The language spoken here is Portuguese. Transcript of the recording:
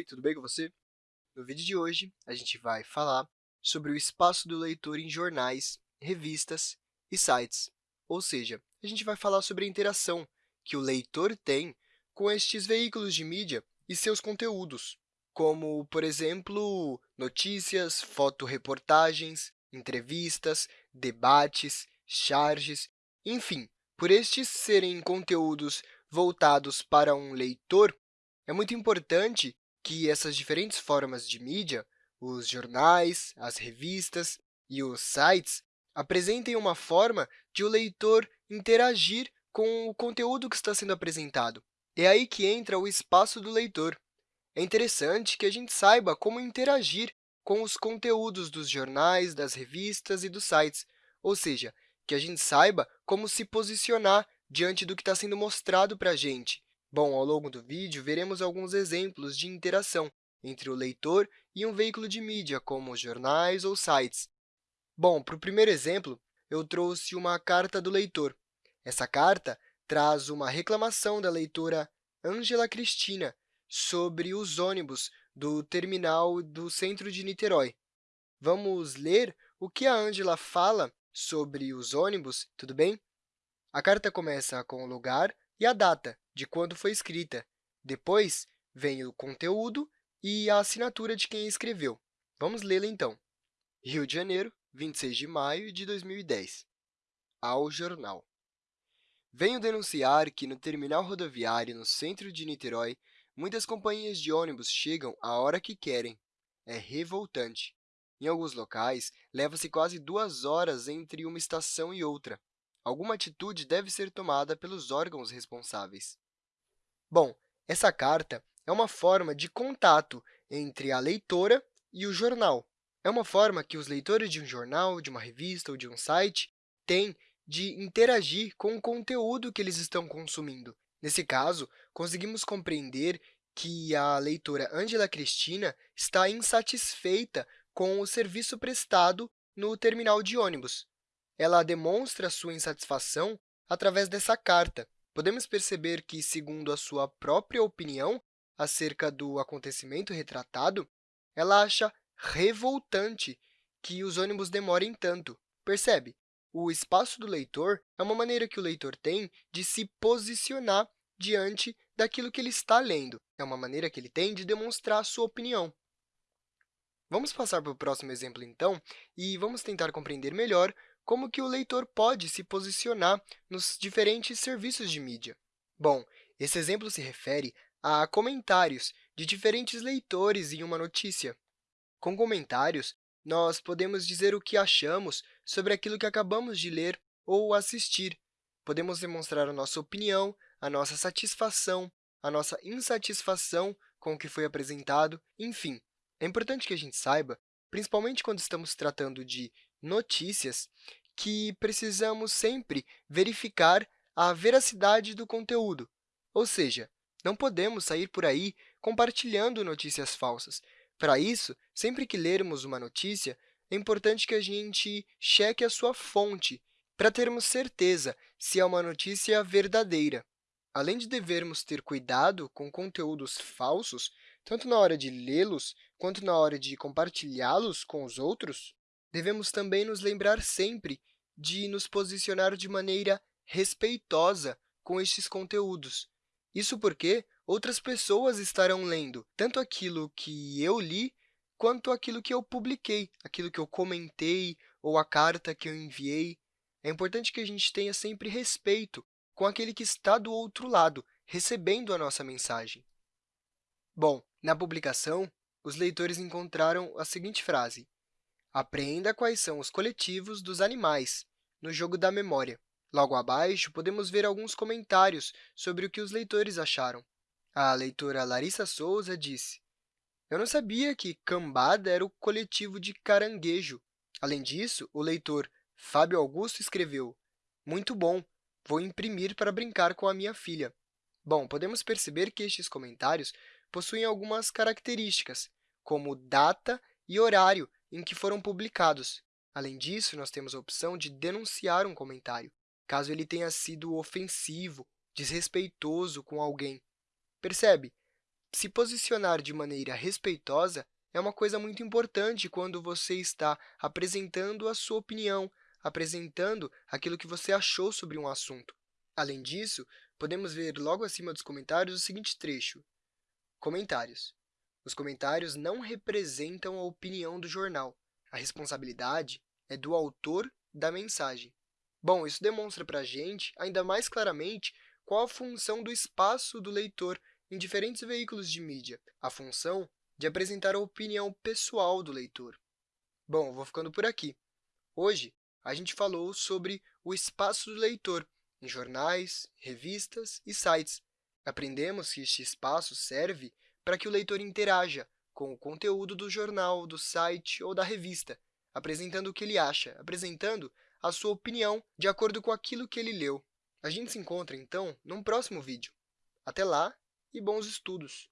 oi, tudo bem com você? No vídeo de hoje, a gente vai falar sobre o espaço do leitor em jornais, revistas e sites. Ou seja, a gente vai falar sobre a interação que o leitor tem com estes veículos de mídia e seus conteúdos, como, por exemplo, notícias, fotoreportagens, entrevistas, debates, charges, enfim. Por estes serem conteúdos voltados para um leitor, é muito importante que essas diferentes formas de mídia, os jornais, as revistas e os sites, apresentem uma forma de o leitor interagir com o conteúdo que está sendo apresentado. É aí que entra o espaço do leitor. É interessante que a gente saiba como interagir com os conteúdos dos jornais, das revistas e dos sites, ou seja, que a gente saiba como se posicionar diante do que está sendo mostrado para a gente, Bom, ao longo do vídeo, veremos alguns exemplos de interação entre o leitor e um veículo de mídia, como jornais ou sites. Bom, para o primeiro exemplo, eu trouxe uma carta do leitor. Essa carta traz uma reclamação da leitora Ângela Cristina sobre os ônibus do terminal do centro de Niterói. Vamos ler o que a Ângela fala sobre os ônibus, tudo bem? A carta começa com o lugar e a data, de quando foi escrita. Depois, vem o conteúdo e a assinatura de quem escreveu. Vamos lê-la, então. Rio de Janeiro, 26 de maio de 2010. Ao jornal. Venho denunciar que no terminal rodoviário no centro de Niterói, muitas companhias de ônibus chegam a hora que querem. É revoltante. Em alguns locais, leva-se quase duas horas entre uma estação e outra. Alguma atitude deve ser tomada pelos órgãos responsáveis. Bom, essa carta é uma forma de contato entre a leitora e o jornal. É uma forma que os leitores de um jornal, de uma revista ou de um site têm de interagir com o conteúdo que eles estão consumindo. Nesse caso, conseguimos compreender que a leitora Angela Cristina está insatisfeita com o serviço prestado no terminal de ônibus. Ela demonstra sua insatisfação através dessa carta, podemos perceber que, segundo a sua própria opinião acerca do acontecimento retratado, ela acha revoltante que os ônibus demorem tanto. Percebe? O espaço do leitor é uma maneira que o leitor tem de se posicionar diante daquilo que ele está lendo. É uma maneira que ele tem de demonstrar a sua opinião. Vamos passar para o próximo exemplo, então, e vamos tentar compreender melhor como que o leitor pode se posicionar nos diferentes serviços de mídia. Bom, esse exemplo se refere a comentários de diferentes leitores em uma notícia. Com comentários, nós podemos dizer o que achamos sobre aquilo que acabamos de ler ou assistir. Podemos demonstrar a nossa opinião, a nossa satisfação, a nossa insatisfação com o que foi apresentado, enfim. É importante que a gente saiba, principalmente quando estamos tratando de notícias, que precisamos sempre verificar a veracidade do conteúdo, ou seja, não podemos sair por aí compartilhando notícias falsas. Para isso, sempre que lermos uma notícia, é importante que a gente cheque a sua fonte para termos certeza se é uma notícia verdadeira. Além de devermos ter cuidado com conteúdos falsos, tanto na hora de lê-los quanto na hora de compartilhá-los com os outros, devemos também nos lembrar sempre de nos posicionar de maneira respeitosa com estes conteúdos. Isso porque outras pessoas estarão lendo tanto aquilo que eu li quanto aquilo que eu publiquei, aquilo que eu comentei ou a carta que eu enviei. É importante que a gente tenha sempre respeito com aquele que está do outro lado, recebendo a nossa mensagem. Bom, na publicação, os leitores encontraram a seguinte frase, Aprenda quais são os coletivos dos animais no jogo da memória. Logo abaixo, podemos ver alguns comentários sobre o que os leitores acharam. A leitora Larissa Souza disse, Eu não sabia que cambada era o coletivo de caranguejo. Além disso, o leitor Fábio Augusto escreveu, Muito bom, vou imprimir para brincar com a minha filha. Bom, podemos perceber que estes comentários possuem algumas características, como data e horário em que foram publicados, Além disso, nós temos a opção de denunciar um comentário, caso ele tenha sido ofensivo, desrespeitoso com alguém. Percebe? se posicionar de maneira respeitosa é uma coisa muito importante quando você está apresentando a sua opinião, apresentando aquilo que você achou sobre um assunto. Além disso, podemos ver logo acima dos comentários o seguinte trecho. Comentários. Os comentários não representam a opinião do jornal. A responsabilidade é do autor da mensagem. Bom, isso demonstra para a gente, ainda mais claramente, qual a função do espaço do leitor em diferentes veículos de mídia, a função de apresentar a opinião pessoal do leitor. Bom, vou ficando por aqui. Hoje, a gente falou sobre o espaço do leitor em jornais, revistas e sites. Aprendemos que este espaço serve para que o leitor interaja com o conteúdo do jornal, do site ou da revista, apresentando o que ele acha, apresentando a sua opinião de acordo com aquilo que ele leu. A gente se encontra, então, num próximo vídeo. Até lá e bons estudos!